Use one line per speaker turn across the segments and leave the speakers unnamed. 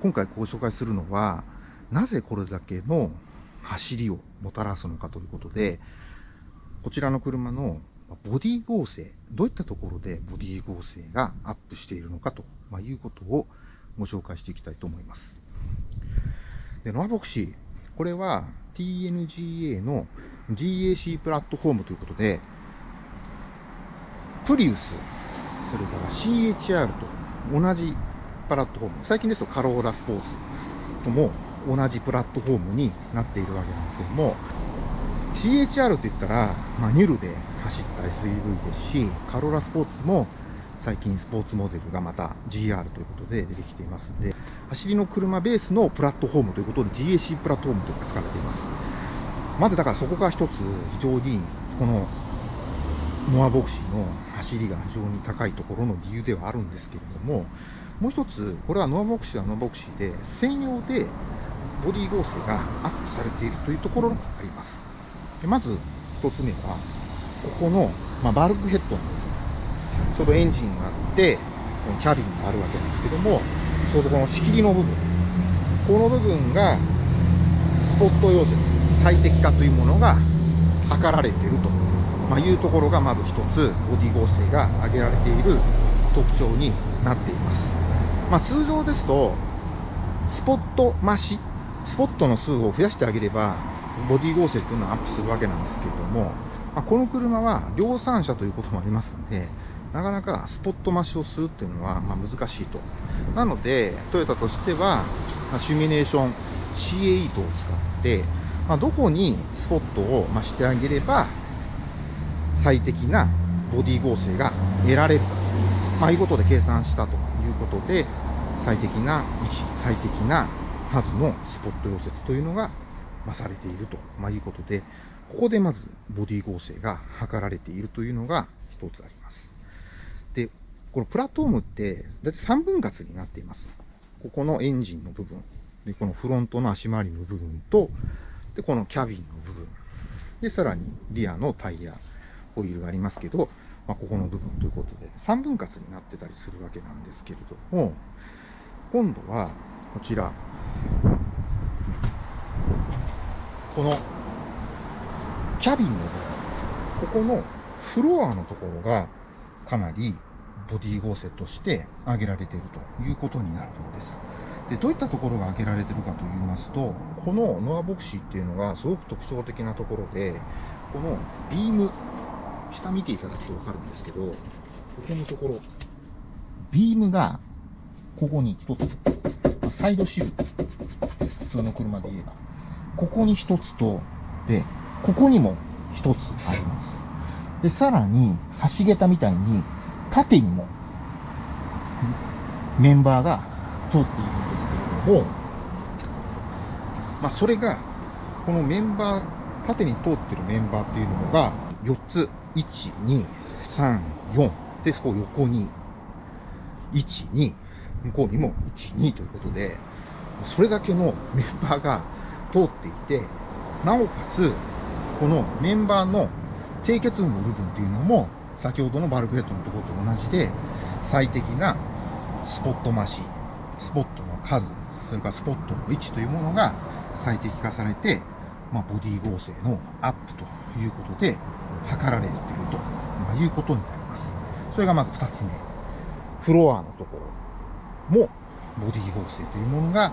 今回ご紹介するのは、なぜこれだけの走りをもたらすのかということで、こちらの車のボディ合成、どういったところでボディ合成がアップしているのかということをご紹介していきたいと思います。でノアボクシー、これは TNGA の GAC プラットフォームということで、プリウス、それから CHR と同じプラットフォーム、最近ですとカローラスポーツとも同じプラットフォームになっているわけなんですけども、CHR って言ったら、まあ、ニュルで走った SUV ですし、カローラスポーツも最近スポーツモデルがまた GR ということで出てきていますので、走りの車ベースのプラットフォームということで GAC プラットフォームというのが使われています。まずだからそこが一つ非常にこのノアボクシーの走りが非常に高いところの理由ではあるんですけれども、もう一つ、これはノアボクシーはノアボクシーで、専用でボディ合成がアップされているというところがあります。でまず一つ目は、ここの、まあ、バルクヘッドの部分、ちょうどエンジンがあって、このキャビンがあるわけですけども、ちょうどこの仕切りの部分、この部分がスポット溶接、最適化というものが図られていると、まあ、いうところがまず一つ、ボディ合成が挙げられている特徴になっています。まあ、通常ですと、スポット増し、スポットの数を増やしてあげれば、ボディ合成というのはアップするわけなんですけれども、まあ、この車は量産車ということもありますので、なかなかスポット増しをするっていうのはま難しいと。なので、トヨタとしては、シミュレーション CA8 を使って、まあ、どこにスポットを増してあげれば、最適なボディ合成が得られるか、まあ、いうことで計算したということで、最適な位置、最適な数のスポット溶接というのが、まされていると、まいうことで、ここでまずボディ合成が図られているというのが一つあります。で、このプラットフォームって、だいたい3分割になっています。ここのエンジンの部分、で、このフロントの足回りの部分と、で、このキャビンの部分、で、さらにリアのタイヤ、ホイールがありますけど、まあ、ここの部分ということで、3分割になってたりするわけなんですけれども、今度は、こちら、この、キャビンの部分、ここのフロアのところが、かなりボディ合成として挙げられているということになるようです。で、どういったところが挙げられているかと言いますと、このノアボクシーっていうのがすごく特徴的なところで、このビーム、下見ていただくとわかるんですけど、ここのところ、ビームがここに一つ、サイドシルです。普通の車で言えば。ここに一つと、で、ここにも一つあります。で、さらに、橋桁みたいに、縦にも、メンバーが通っているんですけれども、まあ、それが、このメンバー、縦に通ってるメンバーっていうのが、4つ、1、2、3、4。で、そこ横に、1、2、向こうにも1、2ということで、それだけのメンバーが通っていて、なおかつ、このメンバーの低結部の部分っていうのも、先ほどのバルクヘッドのところと同じで、最適なスポット増し、スポットの数、それからスポットの位置というものが最適化されて、まあ、ボディ合成のアップということで、測られていると、まあ、いうことになります。それがまず二つ目。フロアのところも、ボディ合成というものが、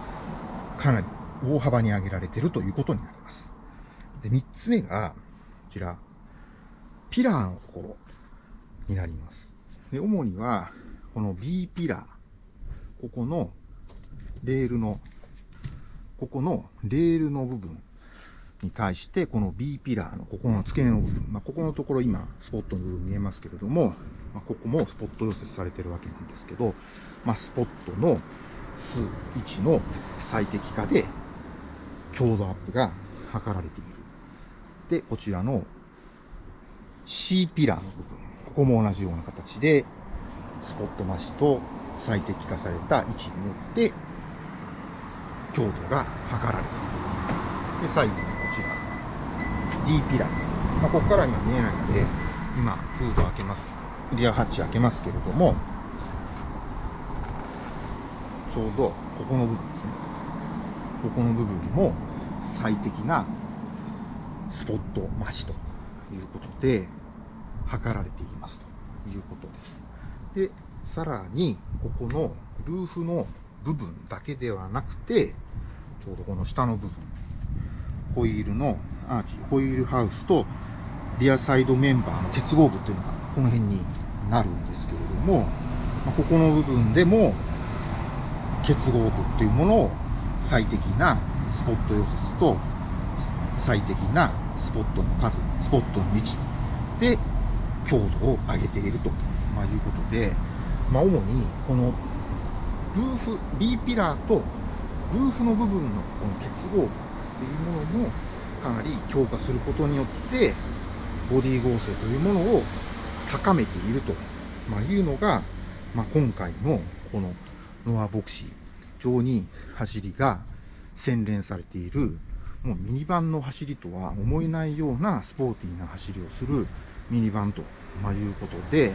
かなり大幅に上げられているということになります。で、三つ目が、こちら、ピラーのところになります。で、主には、この B ピラー、ここのレールの、ここのレールの部分に対して、この B ピラーのここの付け根の部分、まあ、ここのところ今、スポットの部分見えますけれども、まあ、ここもスポット溶接されてるわけなんですけど、まあ、スポットの数、位置の最適化で、強度アップが図られている。で、こちらの C ピラーの部分。ここも同じような形で、スポット増しと最適化された位置によって、強度が測られている。で、最後、D ピラー。まあ、ここから今見えないので、今、フード開けます。リアハッチ開けますけれども、ちょうどここの部分ですね。ここの部分も最適なスポット増しということで、測られていますということです。で、さらに、ここのルーフの部分だけではなくて、ちょうどこの下の部分、ホイールのアーチ、ホイールハウスとリアサイドメンバーの結合部っていうのがこの辺になるんですけれども、まここの部分でも結合部っていうものを最適なスポット溶接と最適なスポットの数、スポットの位置で強度を上げていると、ま、いうことで、まあ、主にこのルーフ、B ピラーとルーフの部分のこの結合部っていうものもかなり強化することによってボディ合成というものを高めていると、ま、いうのが、まあ、今回のこのノアボクシー上に走りが洗練されているもうミニバンの走りとは思えないようなスポーティーな走りをするミニバンと、まいうことで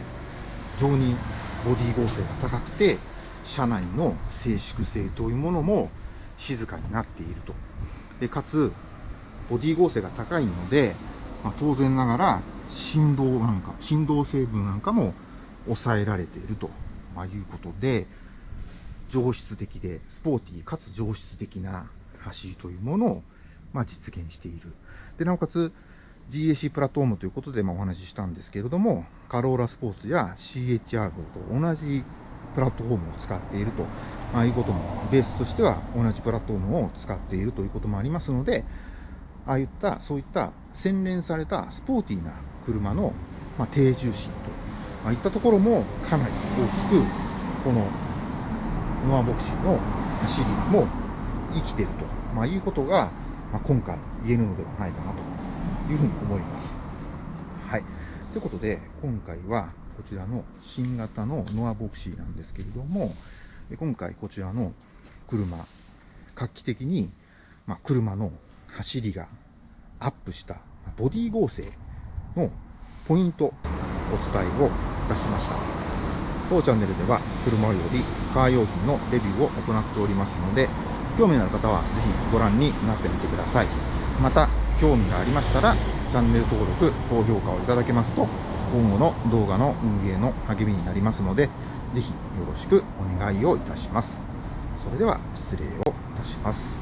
非常にボディ合成が高くて車内の静粛性というものも静かになっていると。でかつボディ合成が高いので、まあ、当然ながら振動なんか振動成分なんかも抑えられていると、まいうことで上質的でスポーティーかつ上質的な走りというものを、まあ、実現している。でなおかつ GAC プラットフォームということで、ま、お話ししたんですけれどもカローラスポーツや CHR と同じプラットフォームを使っていると、まあ、いうこともベースとしては同じプラットフォームを使っているということもありますのでああいったそういった洗練されたスポーティーな車の、まあ、低重心と、まあ、いったところもかなり大きくこのノアボクシーの走りも生きていると、まあ、いうことが、まあ、今回言えるのではないかなというふうに思います。はい。ということで、今回はこちらの新型のノアボクシーなんですけれども、で今回こちらの車、画期的に、まあ、車の走りがアップしたボディ合成のポイントお伝えをいたしました。当チャンネルでは車よびカー用品のレビューを行っておりますので、興味のある方はぜひご覧になってみてください。また、興味がありましたら、チャンネル登録、高評価をいただけますと、今後の動画の運営の励みになりますので、ぜひよろしくお願いをいたします。それでは失礼をいたします。